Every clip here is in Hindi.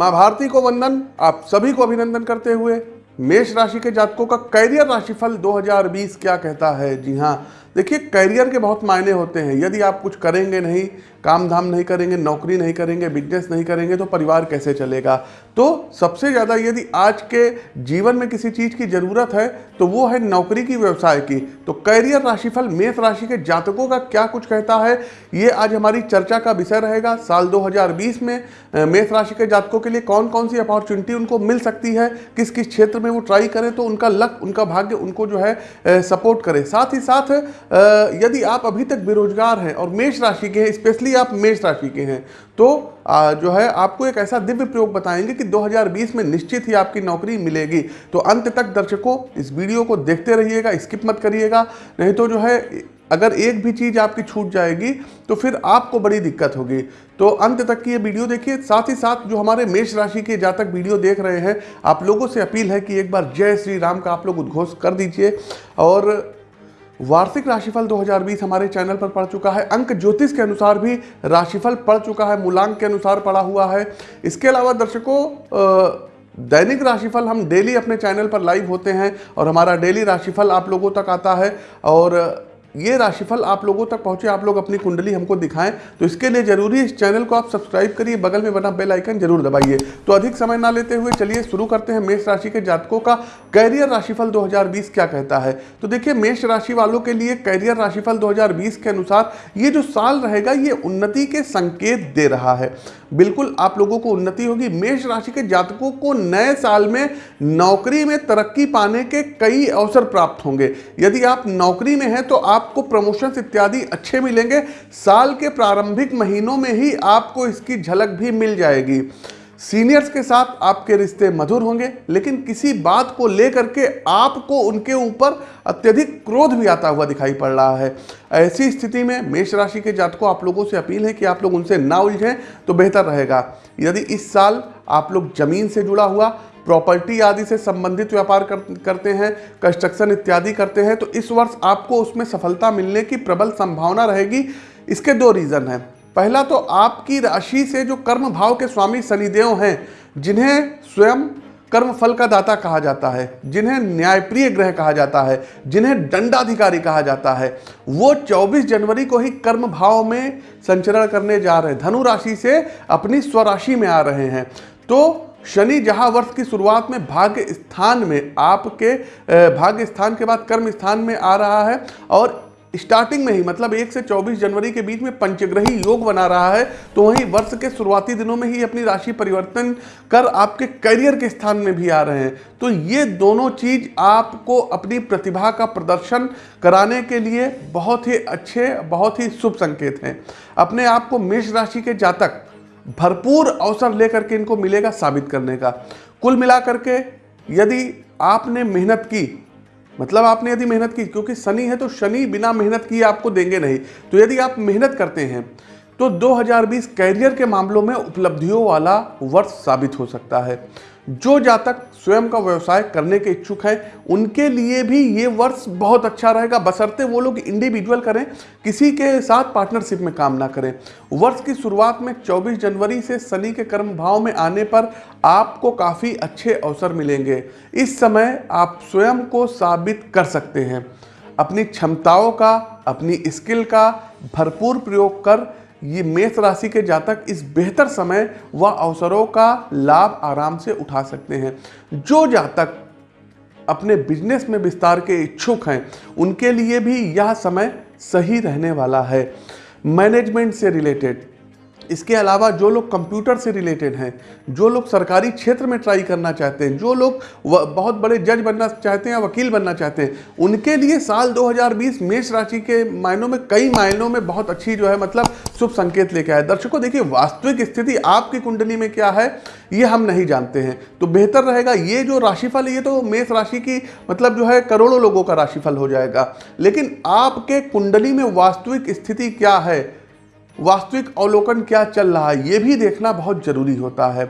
माँ भारती को वंदन, आप सभी को अभिनंदन करते हुए, मेष राशि के जातकों का कैरियर राशिफल 2020 क्या कहता है? जी हाँ देखिए करियर के बहुत मायने होते हैं। यदि आप कुछ करेंगे नहीं काम धाम नहीं करेंगे, नौकरी नहीं करेंगे बिज़नेस नहीं करेंगे तो परिवार कैसे चलेगा? तो सबसे ज़्यादा यदि आज के जीवन में किसी चीज़ की ज़रूरत है तो वो है नौकरी की, व्यवसाय की। तो कैरियर राशिफल, मेष राशि के जातकों का क्या कुछ कहता है? ये आज हमारी चर्चा का विषय रहेगा। साल 2020 में मेष राशि के जातकों के लिए कौन कौन सी अपॉर्चुनिटी उनको मिल सकती है? किस किस क्षेत्र में वो ट्राई करें तो उनका लक, उनका भाग्य उनको जो है सपोर्ट करे। साथ ही साथ यदि आप अभी तक बेरोजगार हैं और मेष राशि के हैं, स्पेशली आप मेष राशि के हैं तो जो है आपको एक ऐसा दिव्य प्रयोग बताएँगे कि 2020 में निश्चित ही आपकी नौकरी मिलेगी। तो अंत तक दर्शकों, इस वीडियो को देखते रहिएगा, स्किप मत करिएगा, नहीं तो जो है, अगर एक भी चीज़ आपकी छूट जाएगी तो फिर आपको बड़ी दिक्कत होगी। तो अंत तक की ये वीडियो देखिए, साथ ही साथ जो हमारे मेष राशि के जातक वीडियो देख रहे हैं, आप लोगों से अपील है कि एक बार जय श्री राम का आप लोग उद्घोष कर दीजिए। और वार्षिक राशिफल 2020 हमारे चैनल पर पड़ चुका है। अंक ज्योतिष के अनुसार भी राशिफल पड़ चुका है, मूलांक के अनुसार पड़ा हुआ है। इसके अलावा दर्शकों दैनिक राशिफल हम डेली अपने चैनल पर लाइव होते हैं और हमारा डेली राशिफल आप लोगों तक आता है। और ये राशिफल आप लोगों तक पहुँचे, आप लोग अपनी कुंडली हमको दिखाएँ। तो इसके लिए ज़रूरी इस चैनल को आप सब्सक्राइब करिए, बगल में बना बेल आइकन ज़रूर दबाइए। तो अधिक समय ना लेते हुए चलिए शुरू करते हैं मेष राशि के जातकों का कैरियर राशिफल 2020 क्या कहता है। तो देखिए, मेष राशि वालों के लिए कैरियर राशिफल 2020 के अनुसार ये जो साल रहेगा, ये उन्नति के संकेत दे रहा है। बिल्कुल आप लोगों को उन्नति होगी। मेष राशि के जातकों को नए साल में नौकरी में तरक्की पाने के कई अवसर प्राप्त होंगे। यदि आप नौकरी में हैं तो आपको प्रमोशन इत्यादि अच्छे मिलेंगे। साल के प्रारंभिक महीनों में ही आपको इसकी झलक भी मिल जाएगी। सीनियर्स के साथ आपके रिश्ते मधुर होंगे, लेकिन किसी बात को लेकर के आपको उनके ऊपर अत्यधिक क्रोध भी आता हुआ दिखाई पड़ रहा है। ऐसी स्थिति में मेष राशि के जातकों, आप लोगों से अपील है कि आप लोग उनसे ना उलझें तो बेहतर रहेगा। यदि इस साल आप लोग ज़मीन से जुड़ा हुआ प्रॉपर्टी आदि से संबंधित व्यापार कर, करते हैं कंस्ट्रक्शन इत्यादि करते हैं तो इस वर्ष आपको उसमें सफलता मिलने की प्रबल संभावना रहेगी। इसके दो रीज़न हैं। पहला तो आपकी राशि से जो कर्म भाव के स्वामी शनिदेव हैं जिन्हें स्वयं कर्म फल का दाता कहा जाता है जिन्हें न्यायप्रिय ग्रह कहा जाता है जिन्हें दंडाधिकारी कहा जाता है वो 24 जनवरी को ही कर्म भाव में संचरण करने जा रहे हैं। धनु राशि से अपनी स्वराशि में आ रहे हैं। तो शनि जहाँ वर्ष की शुरुआत में भाग्य स्थान में आपके भाग्य स्थान के बाद कर्म स्थान में आ रहा है और स्टार्टिंग में ही मतलब एक से 24 जनवरी के बीच में पंचग्रही योग बना रहा है तो वहीं वर्ष के शुरुआती दिनों में ही अपनी राशि परिवर्तन कर आपके करियर के स्थान में भी आ रहे हैं। तो ये दोनों चीज़ आपको अपनी प्रतिभा का प्रदर्शन कराने के लिए बहुत ही अच्छे, बहुत ही शुभ संकेत हैं। अपने आप को मेष राशि के जातक भरपूर अवसर लेकर के इनको मिलेगा साबित करने का। कुल मिलाकर के यदि आपने मेहनत की मतलब आपने यदि मेहनत की, क्योंकि शनि है तो शनि बिना मेहनत किए आपको देंगे नहीं। तो यदि आप मेहनत करते हैं तो 2020 कैरियर के मामलों में उपलब्धियों वाला वर्ष साबित हो सकता है। जो जातक स्वयं का व्यवसाय करने के इच्छुक हैं, उनके लिए भी ये वर्ष बहुत अच्छा रहेगा। बसरते वो लोग इंडिविजुअल करें, किसी के साथ पार्टनरशिप में काम ना करें। वर्ष की शुरुआत में 24 जनवरी से शनि के कर्म भाव में आने पर आपको काफ़ी अच्छे अवसर मिलेंगे। इस समय आप स्वयं को साबित कर सकते हैं। अपनी क्षमताओं का, अपनी स्किल का भरपूर प्रयोग कर ये मेष राशि के जातक इस बेहतर समय व अवसरों का लाभ आराम से उठा सकते हैं। जो जातक अपने बिज़नेस में विस्तार के इच्छुक हैं, उनके लिए भी यह समय सही रहने वाला है। मैनेजमेंट से रिलेटेड इसके अलावा जो लोग कंप्यूटर से रिलेटेड हैं, जो लोग सरकारी क्षेत्र में ट्राई करना चाहते हैं, जो लोग बहुत बड़े जज बनना चाहते हैं या वकील बनना चाहते हैं, उनके लिए साल 2020 मेष राशि के मायनों में, कई मायनों में बहुत अच्छी जो है मतलब शुभ संकेत लेके आए दर्शकों, देखिए, वास्तविक स्थिति आपकी कुंडली में क्या है, ये हम नहीं जानते हैं। तो बेहतर रहेगा ये जो राशिफल ये तो मेष राशि की मतलब जो है, करोड़ों लोगों का राशिफल हो जाएगा। लेकिन आपके कुंडली में वास्तविक स्थिति क्या है वास्तविक अवलोकन क्या चल रहा है, ये भी देखना बहुत ज़रूरी होता है।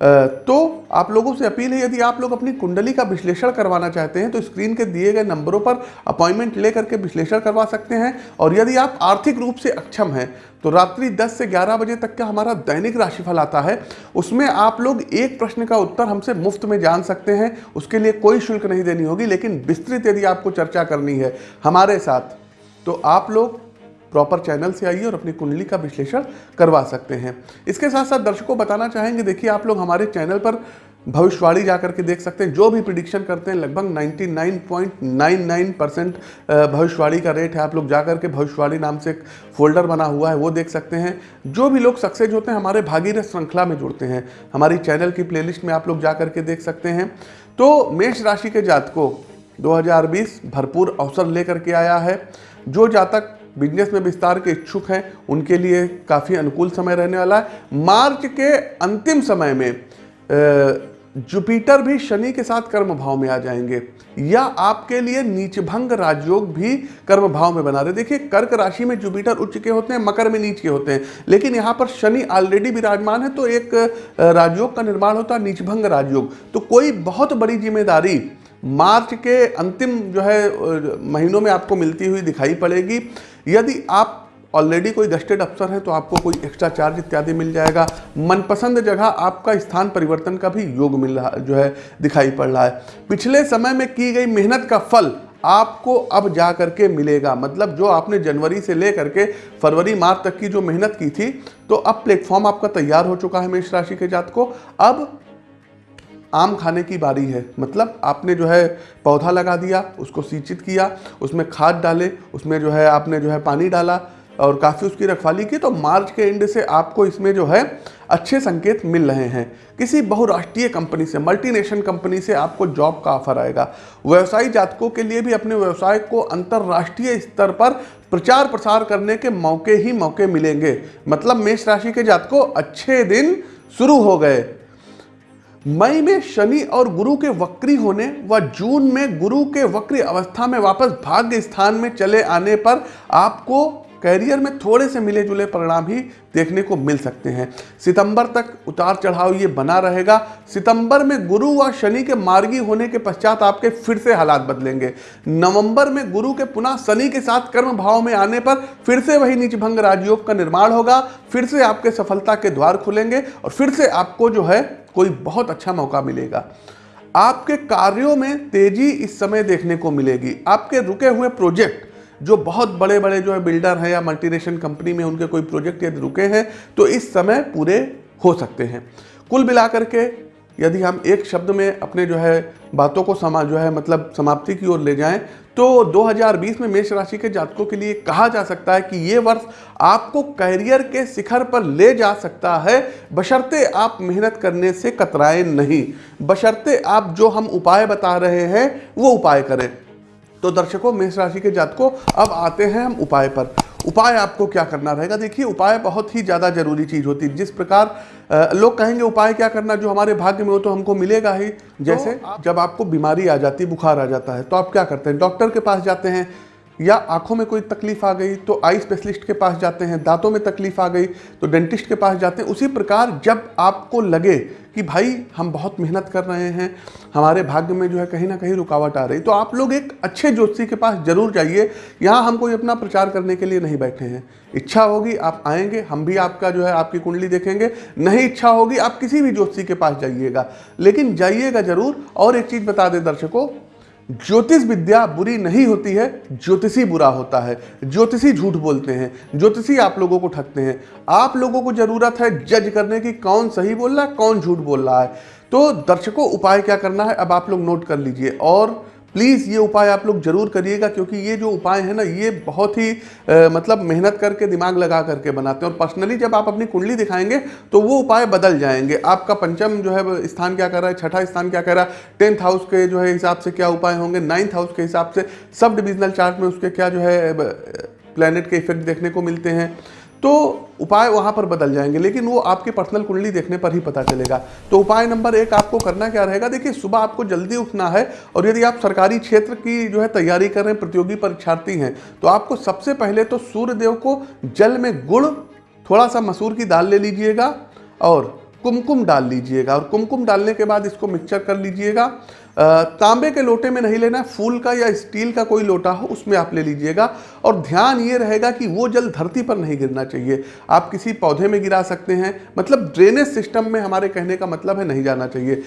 तो आप लोगों से अपील है, यदि आप लोग अपनी कुंडली का विश्लेषण करवाना चाहते हैं तो स्क्रीन के दिए गए नंबरों पर अपॉइंटमेंट लेकर के विश्लेषण करवा सकते हैं। और यदि आप आर्थिक रूप से अक्षम हैं तो रात्रि 10 से 11 बजे तक का हमारा दैनिक राशिफल आता है। उसमें आप लोग एक प्रश्न का उत्तर हमसे मुफ़्त में जान सकते हैं, उसके लिए कोई शुल्क नहीं देनी होगी, लेकिन विस्तृत यदि आपको चर्चा करनी है हमारे साथ तो आप लोग प्रॉपर चैनल से आइए और अपनी कुंडली का विश्लेषण करवा सकते हैं। इसके साथ साथ दर्शकों बताना चाहेंगे, देखिए आप लोग हमारे चैनल पर भविष्यवाणी जा करके देख सकते हैं। जो भी प्रिडिक्शन करते हैं, लगभग 99.99 परसेंट भविष्यवाणी का रेट है। आप लोग जा करके भविष्यवाणी नाम से एक फोल्डर बना हुआ है, वो देख सकते हैं। जो भी लोग सक्सेस होते हैं, हमारे भागीरथ श्रृंखला में जुड़ते हैं। हमारी चैनल की प्लेलिस्ट में आप लोग जा करके देख सकते हैं। तो मेष राशि के जातकों 2020 भरपूर अवसर लेकर के आया है। जो जातक बिज़नेस में विस्तार के इच्छुक हैं, उनके लिए काफ़ी अनुकूल समय रहने वाला है। मार्च के अंतिम समय में जुपिटर भी शनि के साथ कर्म भाव में आ जाएँगे, या आपके लिए नीचभंग राजयोग भी कर्म भाव में बना रहे। देखिए, कर्क राशि में जुपिटर उच्च के होते हैं, मकर में नीच के होते हैं, लेकिन यहाँ पर शनि ऑलरेडी विराजमान है तो एक राजयोग का निर्माण होता है, नीचभंग राजयोग। तो कोई बहुत बड़ी ज़िम्मेदारी मार्च के अंतिम जो है महीनों में आपको मिलती हुई दिखाई पड़ेगी। यदि आप ऑलरेडी कोई गस्टेड अफसर है तो आपको कोई एक्स्ट्रा चार्ज इत्यादि मिल जाएगा। मनपसंद जगह आपका स्थान परिवर्तन का भी योग मिल रहा, जो है, दिखाई पड़ रहा है। पिछले समय में की गई मेहनत का फल आपको अब जा करके मिलेगा। मतलब जो आपने जनवरी से लेकर के फरवरी, मार्च तक की जो मेहनत की थी तो अब प्लेटफॉर्म आपका तैयार हो चुका है मेष राशि के जात को। अब आम खाने की बारी है। मतलब आपने जो है पौधा लगा दिया, उसको सिंचित किया, उसमें खाद डाले, उसमें जो है आपने जो है पानी डाला और काफ़ी उसकी रखवाली की तो मार्च के एंड से आपको इसमें जो है अच्छे संकेत मिल रहे हैं। किसी बहुराष्ट्रीय कंपनी से मल्टीनेशनल कंपनी से आपको जॉब का ऑफ़र आएगा। व्यवसायी जातकों के लिए भी अपने व्यवसाय को अंतर्राष्ट्रीय स्तर पर प्रचार प्रसार करने के मौके ही मौके मिलेंगे। मतलब मेष राशि के जातकों, अच्छे दिन शुरू हो गए। मई में शनि और गुरु के वक्री होने व जून में गुरु के वक्री अवस्था में वापस भाग्य स्थान में चले आने पर आपको कैरियर में थोड़े से मिले जुले परिणाम ही देखने को मिल सकते हैं। सितंबर तक उतार चढ़ाव ये बना रहेगा। सितंबर में गुरु व शनि के मार्गी होने के पश्चात आपके फिर से हालात बदलेंगे। नवंबर में गुरु के पुनः शनि के साथ कर्म भाव में आने पर फिर से वही नीचभंग राजयोग का निर्माण होगा। फिर से आपके सफलता के द्वार खुलेंगे और फिर से आपको जो है कोई बहुत अच्छा मौका मिलेगा। आपके कार्यों में तेज़ी इस समय देखने को मिलेगी। आपके रुके हुए प्रोजेक्ट जो बहुत बड़े बड़े जो है बिल्डर हैं या मल्टीनेशनल कंपनी में उनके कोई प्रोजेक्ट यदि रुके हैं तो इस समय पूरे हो सकते हैं। कुल मिलाकर के यदि हम एक शब्द में अपने जो है बातों को समा, जो है मतलब समाप्ति की ओर ले जाएँ तो 2020 में मेष राशि के जातकों के लिए कहा जा सकता है कि ये वर्ष आपको करियर के शिखर पर ले जा सकता है। बशर्ते आप मेहनत करने से कतराएँ नहीं। बशर्ते आप जो हम उपाय बता रहे हैं, वो उपाय करें। तो दर्शकों मेष राशि के जातकों अब आते हैं हम उपाय पर। उपाय आपको क्या करना रहेगा? देखिए उपाय बहुत ही ज़्यादा ज़रूरी चीज़ होती है। जिस प्रकार लोग कहेंगे उपाय क्या करना? जो हमारे भाग्य में हो तो हमको मिलेगा ही। जैसे तो आप... जब आपको बीमारी आ जाती बुखार आ जाता है तो आप क्या करते हैं? डॉक्टर के पास जाते हैं या आँखों में कोई तकलीफ़ आ गई तो आई स्पेशलिस्ट के पास जाते हैं दांतों में तकलीफ़ आ गई तो डेंटिस्ट के पास जाते हैं। उसी प्रकार जब आपको लगे कि भाई, हम बहुत मेहनत कर रहे हैं, हमारे भाग्य में जो है कहीं ना कहीं रुकावट आ रही। तो आप लोग एक अच्छे ज्योतिषी के पास ज़रूर जाइए। यहाँ हम कोई अपना प्रचार करने के लिए नहीं बैठे हैं। इच्छा होगी आप आएँगे, हम भी आपका जो है, आपकी कुंडली देखेंगे। नहीं इच्छा होगी, आप किसी भी ज्योतिषी के पास जाइएगा। लेकिन जाइएगा ज़रूर। और एक चीज़ बता दें दर्शकों ज्योतिष विद्या बुरी नहीं होती है, ज्योतिषी बुरा होता है। ज्योतिषी झूठ बोलते हैं, ज्योतिषी आप लोगों को ठगते हैं। आप लोगों को ज़रूरत है जज करने की कौन सही बोल रहा है, कौन झूठ बोल रहा है। तो दर्शकों, उपाय क्या करना है, अब आप लोग नोट कर लीजिए। और प्लीज़ ये उपाय आप लोग ज़रूर करिएगा क्योंकि ये जो उपाय है ना ये बहुत ही आ, मतलब मेहनत करके दिमाग लगा करके बनाते हैं। और पर्सनली जब आप अपनी कुंडली दिखाएँगे तो वो उपाय बदल जाएँगे। आपका पंचम जो है स्थान क्या कर रहा है छठा स्थान क्या कर रहा है टेंथ हाउस के जो है हिसाब से क्या उपाय होंगे नाइन्थ हाउस के हिसाब से सब डिविजनल चार्ट में उसके क्या जो है प्लानट के इफ़ेक्ट देखने को मिलते हैं। तो उपाय वहाँ पर बदल जाएँगे, लेकिन वो आपकी पर्सनल कुंडली देखने पर ही पता चलेगा। तो उपाय नंबर एक आपको करना क्या रहेगा? देखिए, सुबह आपको जल्दी उठना है और यदि आप सरकारी क्षेत्र की जो है तैयारी कर रहे हैं, प्रतियोगी परीक्षार्थी हैं तो आपको सबसे पहले तो सूर्य देव को जल में गुड़ थोड़ा सा मसूर की दाल ले लीजिएगा और कुमकुम डाल लीजिएगा और कुमकुम डालने के बाद इसको मिक्सचर कर लीजिएगा। तांबे के लोटे में नहीं लेना, फूल का या स्टील का कोई लोटा हो, उसमें आप ले लीजिएगा। और ध्यान ये रहेगा कि वो जल धरती पर नहीं गिरना चाहिए। आप किसी पौधे में गिरा सकते हैं। मतलब ड्रेनेज सिस्टम में हमारे कहने का मतलब है नहीं जाना चाहिए।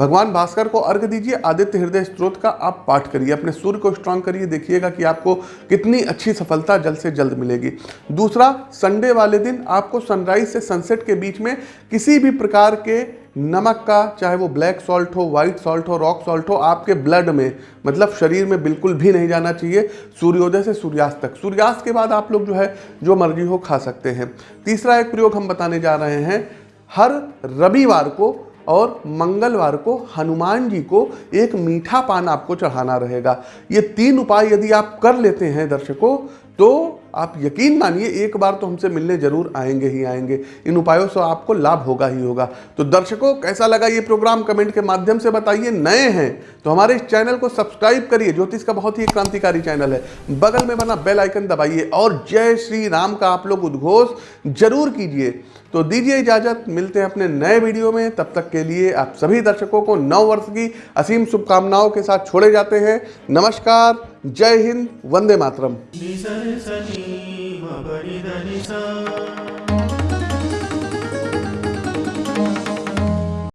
भगवान भास्कर को अर्घ दीजिए, आदित्य हृदय स्त्रोत का आप पाठ करिए, अपने सूर्य को स्ट्रांग करिए, देखिएगा कि आपको कितनी अच्छी सफलता जल्द से जल्द मिलेगी। दूसरा, संडे वाले दिन आपको सनराइज से सनसेट के बीच में किसी भी प्रकार के नमक का, चाहे वो ब्लैक सॉल्ट हो वाइट सॉल्ट हो रॉक सॉल्ट हो, आपके ब्लड में मतलब शरीर में बिल्कुल भी नहीं जाना चाहिए, सूर्योदय से सूर्यास्त तक। सूर्यास्त के बाद आप लोग जो है, जो मर्ज़ी हो खा सकते हैं। तीसरा एक प्रयोग हम बताने जा रहे हैं, हर रविवार को और मंगलवार को हनुमान जी को एक मीठा पान आपको चढ़ाना रहेगा। ये तीन उपाय यदि आप कर लेते हैं दर्शकों तो आप यकीन मानिए, एक बार तो हमसे मिलने ज़रूर आएँगे ही आएँगे। इन उपायों से आपको लाभ होगा ही होगा। तो दर्शकों, कैसा लगा ये प्रोग्राम? कमेंट के माध्यम से बताइए। नए हैं तो हमारे इस चैनल को सब्सक्राइब करिए। ज्योतिष का बहुत ही क्रांतिकारी चैनल है। बगल में बना बेल आइकन दबाइए और जय श्री राम का आप लोग उद्घोष ज़रूर कीजिए। तो दीजिए इजाज़त, मिलते हैं अपने नए वीडियो में। तब तक के लिए आप सभी दर्शकों को नव वर्ष की असीम शुभकामनाओं के साथ छोड़े जाते हैं। नमस्कार, जय हिंद, वंदे मातरम। नि